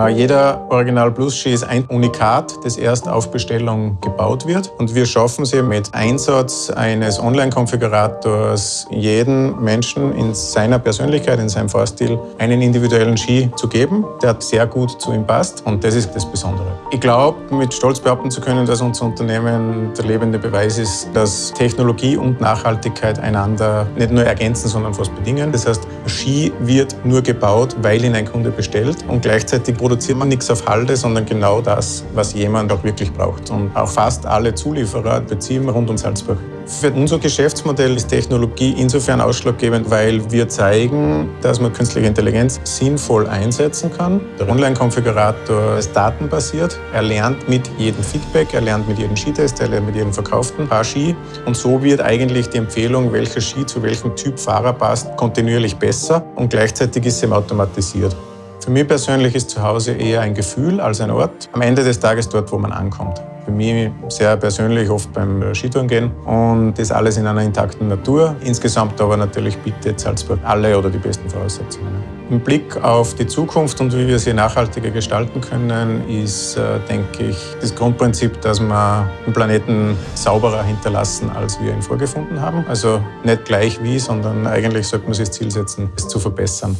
Äh, jeder Original Plus Ski ist ein Unikat, das erst auf Bestellung gebaut wird. Und wir schaffen es mit Einsatz eines Online-Konfigurators jeden Menschen in seiner Persönlichkeit, in seinem Fahrstil einen individuellen Ski zu geben, der sehr gut zu ihm passt. Und das ist das Besondere. Ich glaube, mit Stolz behaupten zu können, dass unser Unternehmen der lebende Beweis ist, dass Technologie und Nachhaltigkeit einander nicht nur ergänzen, sondern fast bedingen. Das heißt, Ski wird nur gebaut, weil ihn ein Kunde bestellt und gleichzeitig produziert man nichts auf Halde, sondern genau das, was jemand auch wirklich braucht. Und auch fast alle Zulieferer beziehen rund um Salzburg. Für unser Geschäftsmodell ist Technologie insofern ausschlaggebend, weil wir zeigen, dass man künstliche Intelligenz sinnvoll einsetzen kann. Der Online-Konfigurator ist datenbasiert. Er lernt mit jedem Feedback, er lernt mit jedem Skitest, er lernt mit jedem verkauften Paar Ski. Und so wird eigentlich die Empfehlung, welcher Ski zu welchem Typ Fahrer passt, kontinuierlich besser und gleichzeitig ist sie automatisiert. Für mich persönlich ist zu Hause eher ein Gefühl als ein Ort. Am Ende des Tages dort, wo man ankommt. Für mich sehr persönlich oft beim Skitouren gehen und das alles in einer intakten Natur. Insgesamt aber natürlich bietet Salzburg alle oder die besten Voraussetzungen. Im Blick auf die Zukunft und wie wir sie nachhaltiger gestalten können, ist, äh, denke ich, das Grundprinzip, dass wir den Planeten sauberer hinterlassen, als wir ihn vorgefunden haben. Also nicht gleich wie, sondern eigentlich sollte man sich das Ziel setzen, es zu verbessern.